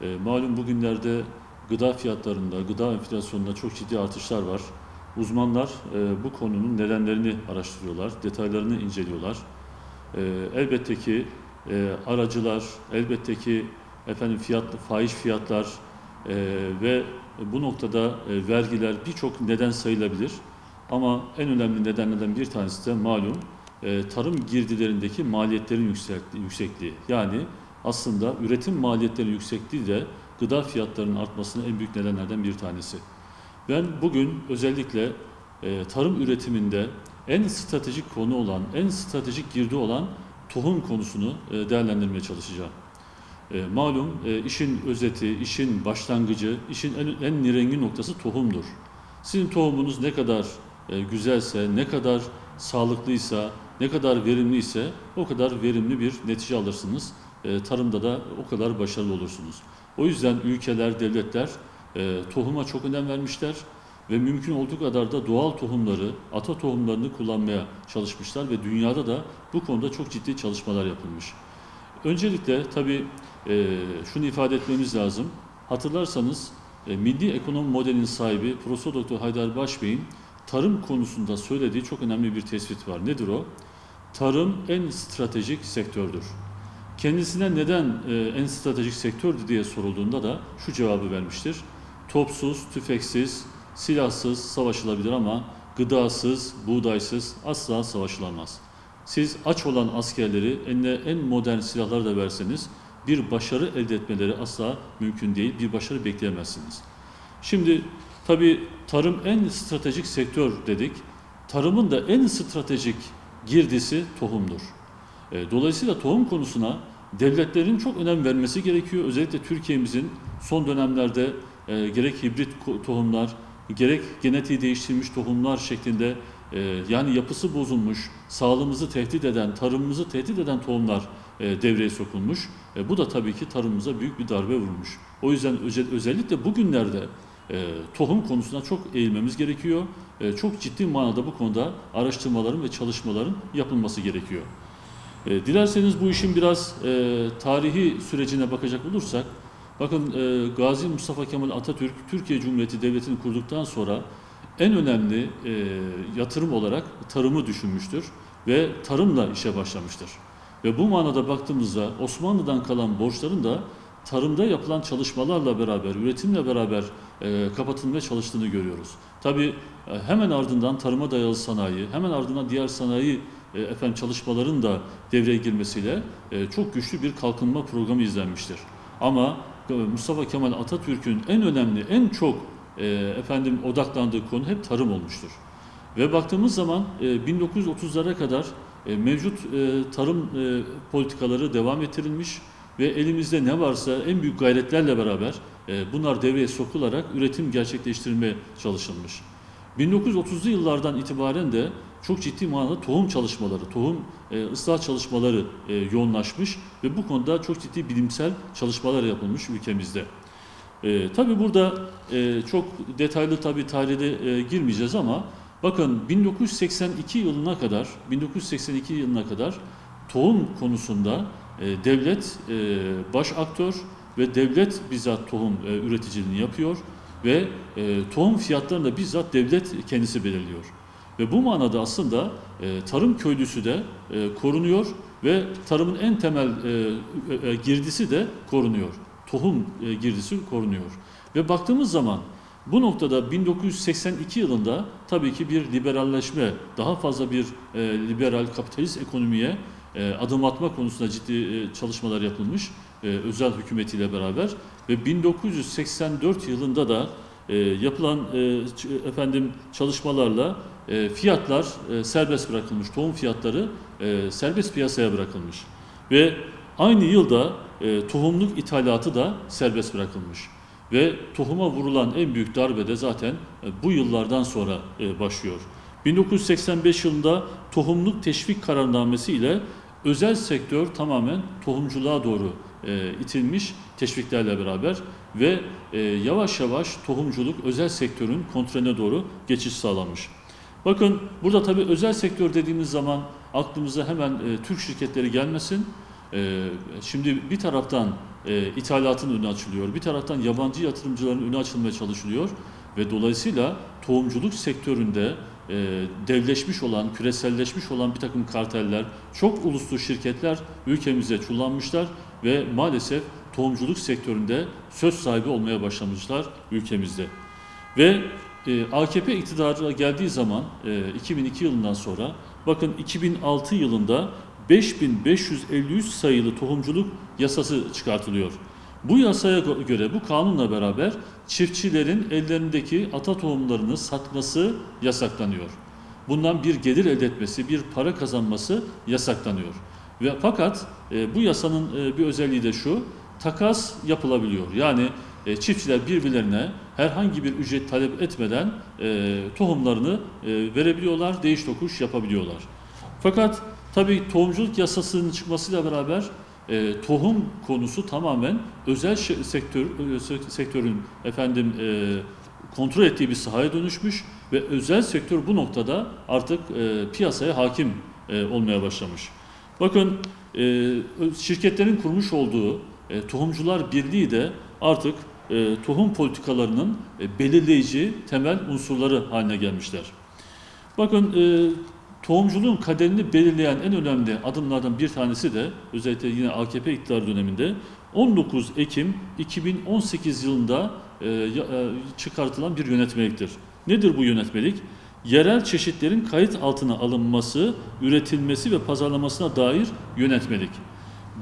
E, malum bugünlerde gıda fiyatlarında, gıda enflasyonunda çok ciddi artışlar var. Uzmanlar e, bu konunun nedenlerini araştırıyorlar, detaylarını inceliyorlar. E, elbette ki e, aracılar, elbette ki efendim fiyat, fahiş fiyatlar e, ve bu noktada e, vergiler birçok neden sayılabilir. Ama en önemli nedenlerden bir tanesi de malum e, tarım girdilerindeki maliyetlerin yüksekliği, yüksekliği. Yani aslında üretim maliyetlerinin yüksekliği de gıda fiyatlarının artmasının en büyük nedenlerden bir tanesi. Ben bugün özellikle e, tarım üretiminde en stratejik konu olan, en stratejik girdi olan tohum konusunu e, değerlendirmeye çalışacağım. E, malum e, işin özeti, işin başlangıcı, işin en, en nirengi noktası tohumdur. Sizin tohumunuz ne kadar e, güzelse, ne kadar sağlıklıysa, ne kadar verimliyse o kadar verimli bir netice alırsınız. E, tarımda da o kadar başarılı olursunuz. O yüzden ülkeler, devletler e, tohuma çok önem vermişler ve mümkün olduğu kadar da doğal tohumları, ata tohumlarını kullanmaya çalışmışlar ve dünyada da bu konuda çok ciddi çalışmalar yapılmış. Öncelikle tabii e, şunu ifade etmemiz lazım. Hatırlarsanız milli ekonomi modelinin sahibi Profesör Doktor Haydar Başbey'in tarım konusunda söylediği çok önemli bir tespit var. Nedir o? Tarım en stratejik sektördür. Kendisine neden e, en stratejik sektördü diye sorulduğunda da şu cevabı vermiştir. Topsuz, tüfeksiz, silahsız savaşılabilir ama gıdasız, buğdaysız asla savaşılamaz. Siz aç olan askerleri eline en modern silahlar da verseniz bir başarı elde etmeleri asla mümkün değil. Bir başarı bekleyemezsiniz. Şimdi tabii tarım en stratejik sektör dedik. Tarımın da en stratejik girdisi tohumdur. E, Dolayısıyla tohum konusuna devletlerin çok önem vermesi gerekiyor. Özellikle Türkiye'mizin son dönemlerde e, gerek hibrit tohumlar, gerek genetiği değiştirilmiş tohumlar şeklinde e, yani yapısı bozulmuş, sağlığımızı tehdit eden, tarımımızı tehdit eden tohumlar e, devreye sokulmuş. Bu da tabii ki tarımımıza büyük bir darbe vurmuş. O yüzden özel, özellikle bugünlerde tohum konusuna çok eğilmemiz gerekiyor. Çok ciddi manada bu konuda araştırmaların ve çalışmaların yapılması gerekiyor. E, dilerseniz bu işin biraz e, tarihi sürecine bakacak olursak, bakın e, Gazi Mustafa Kemal Atatürk Türkiye Cumhuriyeti Devleti'ni kurduktan sonra en önemli e, yatırım olarak tarımı düşünmüştür ve tarımla işe başlamıştır. Ve bu manada baktığımızda Osmanlı'dan kalan borçların da tarımda yapılan çalışmalarla beraber, üretimle beraber e, kapatılmaya çalıştığını görüyoruz. Tabii e, hemen ardından tarıma dayalı sanayi, hemen ardından diğer sanayi e, efendim çalışmaların da devreye girmesiyle e, çok güçlü bir kalkınma programı izlenmiştir. Ama e, Mustafa Kemal Atatürk'ün en önemli, en çok efendim odaklandığı konu hep tarım olmuştur. Ve baktığımız zaman e, 1930'lara kadar mevcut tarım politikaları devam ettirilmiş ve elimizde ne varsa en büyük gayretlerle beraber bunlar devreye sokularak üretim gerçekleştirilmeye çalışılmış. 1930'lu yıllardan itibaren de çok ciddi manada tohum çalışmaları, tohum e, ıslah çalışmaları e, yoğunlaşmış ve bu konuda çok ciddi bilimsel çalışmalar yapılmış ülkemizde. E, tabii burada e, çok detaylı tabii tarihte e, girmeyeceğiz ama bakın 1982 yılına kadar 1982 yılına kadar tohum konusunda e, devlet e, baş aktör ve devlet bizzat tohum e, üreticiliğini yapıyor ve e, tohum fiyatlarını da bizzat devlet kendisi belirliyor. Ve bu manada aslında e, tarım köylüsü de e, korunuyor ve tarımın en temel e, e, girdisi de korunuyor. Tohum e, girdisi korunuyor. Ve baktığımız zaman bu noktada 1982 yılında tabii ki bir liberalleşme, daha fazla bir e, liberal kapitalist ekonomiye e, adım atma konusunda ciddi e, çalışmalar yapılmış e, özel hükümetiyle beraber ve 1984 yılında da e, yapılan e, efendim çalışmalarla e, fiyatlar e, serbest bırakılmış, tohum fiyatları e, serbest piyasaya bırakılmış ve aynı yılda tohumluk ithalatı da serbest bırakılmış. Ve tohuma vurulan en büyük darbe de zaten bu yıllardan sonra başlıyor. 1985 yılında tohumluk teşvik kararnamesi ile özel sektör tamamen tohumculuğa doğru itilmiş teşviklerle beraber ve yavaş yavaş tohumculuk özel sektörün kontrolüne doğru geçiş sağlanmış. Bakın burada tabii özel sektör dediğimiz zaman aklımıza hemen e, Türk şirketleri gelmesin. E, şimdi bir taraftan e, ithalatın önü açılıyor. Bir taraftan yabancı yatırımcıların önü açılmaya çalışılıyor ve dolayısıyla tohumculuk sektöründe e, devleşmiş olan, küreselleşmiş olan bir takım karteller, çok uluslu şirketler ülkemize çullanmışlar ve maalesef tohumculuk sektöründe söz sahibi olmaya başlamışlar ülkemizde. Ve e, AKP iktidara geldiği zaman e, 2002 yılından sonra bakın 2006 yılında 5553 sayılı tohumculuk yasası çıkartılıyor. Bu yasaya gö- göre bu kanunla beraber çiftçilerin ellerindeki ata tohumlarını satması yasaklanıyor. Bundan bir gelir elde etmesi, bir para kazanması yasaklanıyor. Ve fakat e, bu yasanın e, bir özelliği de şu, takas yapılabiliyor. Yani e, çiftçiler birbirlerine herhangi bir ücret talep etmeden e, tohumlarını e, verebiliyorlar, değiş tokuş yapabiliyorlar. Fakat tabii tohumculuk yasasının çıkmasıyla beraber e, tohum konusu tamamen özel sektör e, sek- sektörün efendim e, kontrol ettiği bir sahaya dönüşmüş ve özel sektör bu noktada artık e, piyasaya hakim e, olmaya başlamış. Bakın e, şirketlerin kurmuş olduğu e, Tohumcular Birliği de artık e, tohum politikalarının e, belirleyici temel unsurları haline gelmişler. Bakın e, tohumculuğun kaderini belirleyen en önemli adımlardan bir tanesi de özellikle yine AKP iktidar döneminde 19 Ekim 2018 yılında e, e, çıkartılan bir yönetmeliktir. Nedir bu yönetmelik? Yerel çeşitlerin kayıt altına alınması, üretilmesi ve pazarlamasına dair yönetmelik.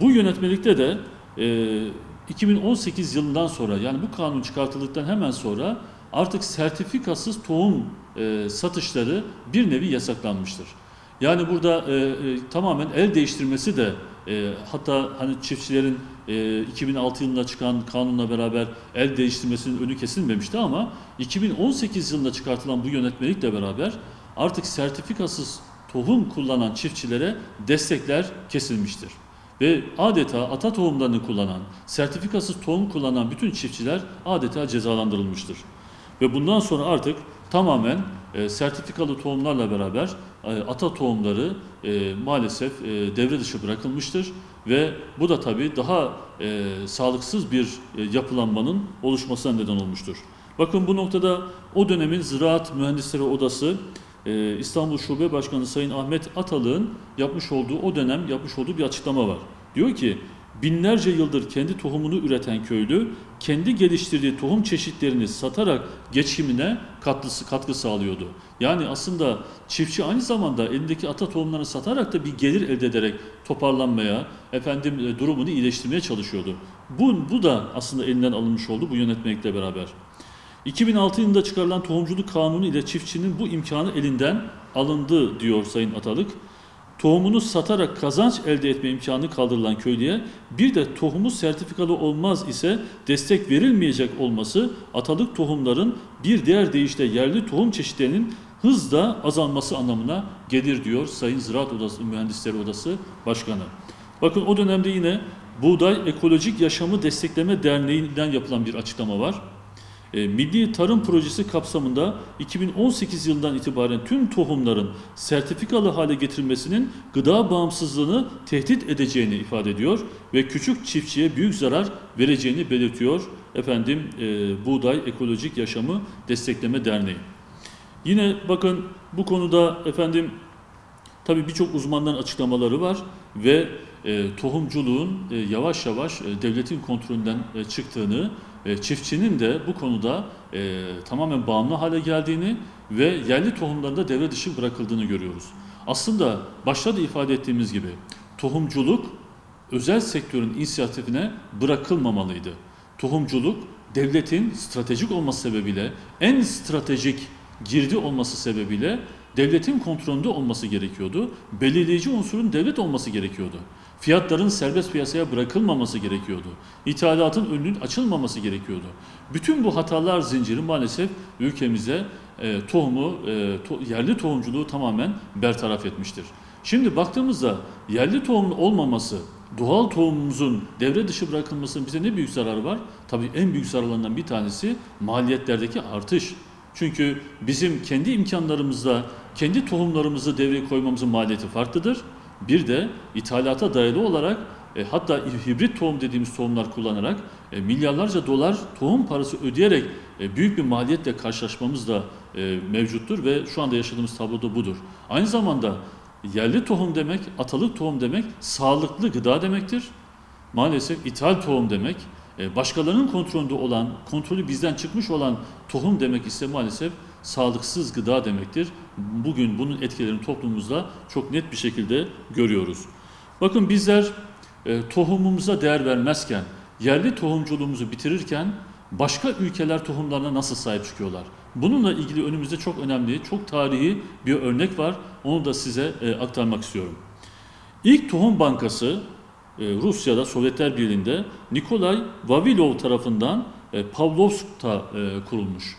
Bu yönetmelikte de e, 2018 yılından sonra yani bu kanun çıkartıldıktan hemen sonra artık sertifikasız tohum e, satışları bir nevi yasaklanmıştır. Yani burada e, e, tamamen el değiştirmesi de e, hatta hani çiftçilerin e, 2006 yılında çıkan kanunla beraber el değiştirmesinin önü kesilmemişti ama 2018 yılında çıkartılan bu yönetmelikle beraber artık sertifikasız tohum kullanan çiftçilere destekler kesilmiştir. Ve adeta ata tohumlarını kullanan, sertifikasız tohum kullanan bütün çiftçiler adeta cezalandırılmıştır. Ve bundan sonra artık tamamen e, sertifikalı tohumlarla beraber e, ata tohumları e, maalesef e, devre dışı bırakılmıştır. Ve bu da tabii daha e, sağlıksız bir e, yapılanmanın oluşmasına neden olmuştur. Bakın bu noktada o dönemin Ziraat Mühendisleri Odası e, İstanbul Şube Başkanı Sayın Ahmet Atalık'ın yapmış olduğu o dönem yapmış olduğu bir açıklama var. Diyor ki binlerce yıldır kendi tohumunu üreten köylü kendi geliştirdiği tohum çeşitlerini satarak geçimine katkısı, katkı sağlıyordu. Yani aslında çiftçi aynı zamanda elindeki ata tohumlarını satarak da bir gelir elde ederek toparlanmaya, efendim e, durumunu iyileştirmeye çalışıyordu. Bu, bu da aslında elinden alınmış oldu bu yönetmelikle beraber. 2006 yılında çıkarılan tohumculuk kanunu ile çiftçinin bu imkanı elinden alındı diyor Sayın Atalık. Tohumunu satarak kazanç elde etme imkanı kaldırılan köylüye bir de tohumu sertifikalı olmaz ise destek verilmeyecek olması atalık tohumların bir diğer deyişle yerli tohum çeşitlerinin hızla azalması anlamına gelir diyor Sayın Ziraat Odası Mühendisleri Odası Başkanı. Bakın o dönemde yine Buğday Ekolojik Yaşamı Destekleme Derneği'nden yapılan bir açıklama var. E, Milli Tarım Projesi kapsamında 2018 yılından itibaren tüm tohumların sertifikalı hale getirilmesinin gıda bağımsızlığını tehdit edeceğini ifade ediyor ve küçük çiftçiye büyük zarar vereceğini belirtiyor efendim e, Buğday Ekolojik Yaşamı Destekleme Derneği. Yine bakın bu konuda efendim tabii birçok uzmanların açıklamaları var ve e, tohumculuğun e, yavaş yavaş e, devletin kontrolünden e, çıktığını, çiftçinin de bu konuda e, tamamen bağımlı hale geldiğini ve yerli tohumların da devre dışı bırakıldığını görüyoruz. Aslında başta da ifade ettiğimiz gibi tohumculuk özel sektörün inisiyatifine bırakılmamalıydı. Tohumculuk devletin stratejik olması sebebiyle en stratejik girdi olması sebebiyle devletin kontrolünde olması gerekiyordu. Belirleyici unsurun devlet olması gerekiyordu. Fiyatların serbest piyasaya bırakılmaması gerekiyordu. İthalatın önünün açılmaması gerekiyordu. Bütün bu hatalar zinciri maalesef ülkemize e, tohumu, e, to- yerli tohumculuğu tamamen bertaraf etmiştir. Şimdi baktığımızda yerli tohumun olmaması, doğal tohumumuzun devre dışı bırakılmasının bize ne büyük zararı var? Tabii en büyük zararlarından bir tanesi maliyetlerdeki artış. Çünkü bizim kendi imkanlarımızda kendi tohumlarımızı devreye koymamızın maliyeti farklıdır. Bir de ithalata dayalı olarak e, hatta hibrit tohum dediğimiz tohumlar kullanarak e, milyarlarca dolar tohum parası ödeyerek e, büyük bir maliyetle karşılaşmamız da e, mevcuttur ve şu anda yaşadığımız tablo da budur. Aynı zamanda yerli tohum demek, atalık tohum demek sağlıklı gıda demektir. Maalesef ithal tohum demek, e, başkalarının kontrolünde olan, kontrolü bizden çıkmış olan tohum demek ise maalesef sağlıksız gıda demektir. Bugün bunun etkilerini toplumumuzda çok net bir şekilde görüyoruz. Bakın bizler e, tohumumuza değer vermezken, yerli tohumculuğumuzu bitirirken başka ülkeler tohumlarına nasıl sahip çıkıyorlar? Bununla ilgili önümüzde çok önemli, çok tarihi bir örnek var. Onu da size e, aktarmak istiyorum. İlk tohum bankası e, Rusya'da, Sovyetler Birliği'nde Nikolay Vavilov tarafından e, Pavlovsk'ta e, kurulmuş.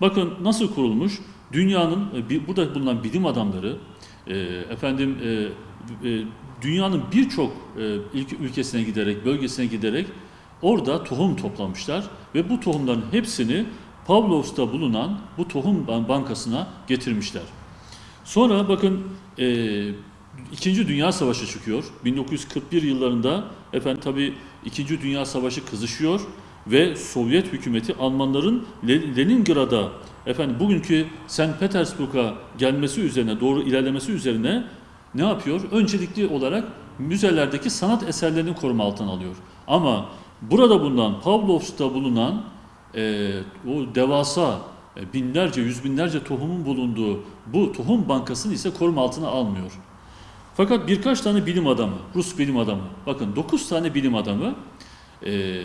Bakın nasıl kurulmuş? Dünyanın, e, burada bulunan bilim adamları, e, efendim e, dünyanın birçok ülkesine giderek, bölgesine giderek orada tohum toplamışlar ve bu tohumların hepsini Pavlovsk'ta bulunan bu tohum ban- bankasına getirmişler. Sonra bakın e, İkinci Dünya Savaşı çıkıyor. 1941 yıllarında efendim tabi İkinci Dünya Savaşı kızışıyor ve Sovyet hükümeti Almanların Le- Leningrad'a efendim bugünkü St. Petersburg'a gelmesi üzerine doğru ilerlemesi üzerine ne yapıyor? Öncelikli olarak müzelerdeki sanat eserlerini koruma altına alıyor. Ama burada bulunan Pavlovsk'ta bulunan e, o devasa e, binlerce, yüz binlerce tohumun bulunduğu bu tohum bankasını ise koruma altına almıyor. Fakat birkaç tane bilim adamı, Rus bilim adamı, bakın 9 tane bilim adamı e,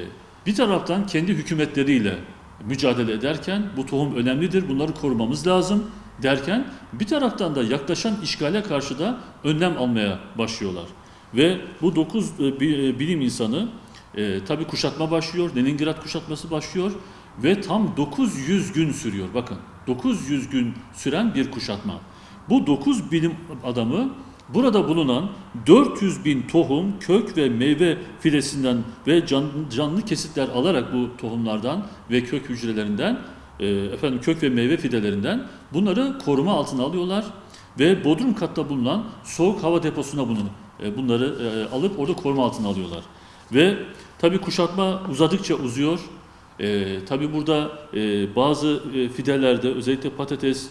bir taraftan kendi hükümetleriyle mücadele ederken bu tohum önemlidir, bunları korumamız lazım derken bir taraftan da yaklaşan işgale karşı da önlem almaya başlıyorlar. Ve bu 9 bilim insanı e, tabi kuşatma başlıyor, Leningrad kuşatması başlıyor ve tam 900 gün sürüyor. Bakın 900 gün süren bir kuşatma. Bu 9 bilim adamı burada bulunan 400 bin tohum, kök ve meyve filesinden ve can- canlı kesitler alarak bu tohumlardan ve kök hücrelerinden e, efendim kök ve meyve fidelerinden bunları koruma altına alıyorlar ve bodrum katta bulunan soğuk hava deposuna bunu e, bunları e, alıp orada koruma altına alıyorlar. Ve tabii kuşatma uzadıkça uzuyor. E, tabii burada e, bazı e, fidelerde özellikle patates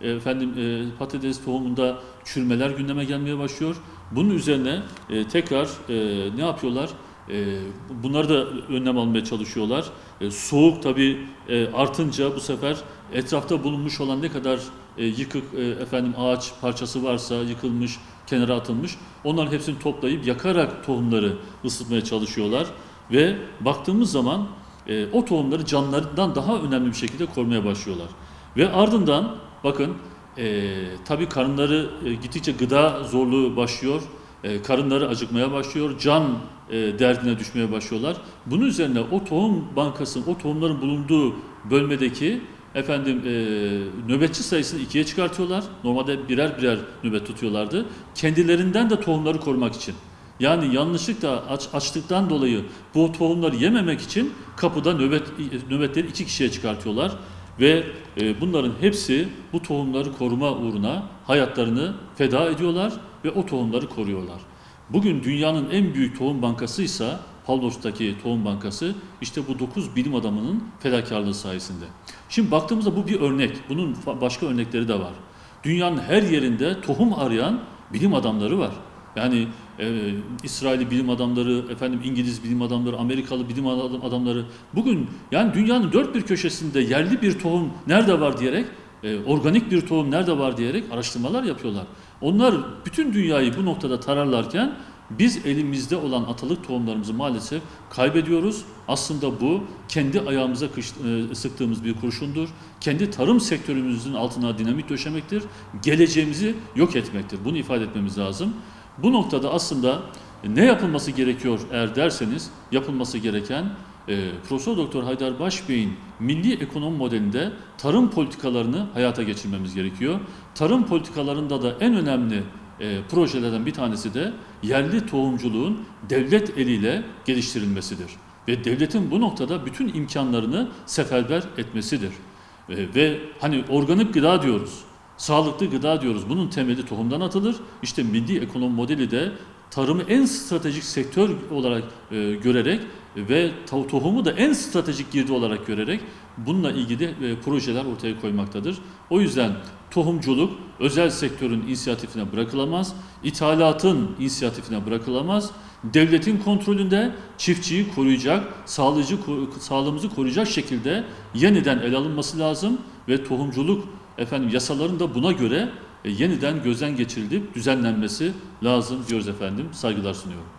efendim e, patates tohumunda çürümeler gündeme gelmeye başlıyor. Bunun üzerine e, tekrar e, ne yapıyorlar? E, bunları da önlem almaya çalışıyorlar. E, soğuk tabii e, artınca bu sefer etrafta bulunmuş olan ne kadar e, yıkık e, efendim ağaç parçası varsa yıkılmış, kenara atılmış onların hepsini toplayıp yakarak tohumları ısıtmaya çalışıyorlar ve baktığımız zaman e, o tohumları canlarından daha önemli bir şekilde korumaya başlıyorlar. Ve ardından bakın e, tabii karınları e, gittikçe gıda zorluğu başlıyor. E, karınları acıkmaya başlıyor. Can e, derdine düşmeye başlıyorlar. Bunun üzerine o tohum bankasının, o tohumların bulunduğu bölmedeki efendim e, nöbetçi sayısını ikiye çıkartıyorlar. Normalde birer birer nöbet tutuyorlardı. Kendilerinden de tohumları korumak için. Yani yanlışlıkla aç, açlıktan dolayı bu tohumları yememek için kapıda nöbet nöbetleri iki kişiye çıkartıyorlar ve e, bunların hepsi bu tohumları koruma uğruna hayatlarını feda ediyorlar ve o tohumları koruyorlar. Bugün dünyanın en büyük tohum bankası ise Pavlovsk'taki tohum bankası işte bu 9 bilim adamının fedakarlığı sayesinde. Şimdi baktığımızda bu bir örnek. Bunun başka örnekleri de var. Dünyanın her yerinde tohum arayan bilim adamları var. Yani e, İsrailli bilim adamları, efendim İngiliz bilim adamları, Amerikalı bilim adam- adamları bugün yani dünyanın dört bir köşesinde yerli bir tohum nerede var diyerek, e, organik bir tohum nerede var diyerek araştırmalar yapıyorlar. Onlar bütün dünyayı bu noktada tararlarken biz elimizde olan atalık tohumlarımızı maalesef kaybediyoruz. Aslında bu kendi ayağımıza kış- e, sıktığımız bir kurşundur. Kendi tarım sektörümüzün altına dinamit döşemektir. Geleceğimizi yok etmektir. Bunu ifade etmemiz lazım. Bu noktada aslında ne yapılması gerekiyor eğer derseniz yapılması gereken e, Profesör Doktor Haydar Başbey'in milli ekonomi modelinde tarım politikalarını hayata geçirmemiz gerekiyor. Tarım politikalarında da en önemli e, projelerden bir tanesi de yerli tohumculuğun devlet eliyle geliştirilmesidir. Ve devletin bu noktada bütün imkanlarını seferber etmesidir. E, ve hani organik gıda diyoruz. Sağlıklı gıda diyoruz. Bunun temeli tohumdan atılır. İşte milli ekonomi modeli de tarımı en stratejik sektör olarak e, görerek ve to- tohumu da en stratejik girdi olarak görerek bununla ilgili e, projeler ortaya koymaktadır. O yüzden tohumculuk özel sektörün inisiyatifine bırakılamaz, ithalatın inisiyatifine bırakılamaz. Devletin kontrolünde çiftçiyi koruyacak, sağlayıcı, sağlığımızı koruyacak şekilde yeniden ele alınması lazım ve tohumculuk efendim yasaların da buna göre e, yeniden gözden geçirilip düzenlenmesi lazım diyoruz efendim. Saygılar sunuyorum.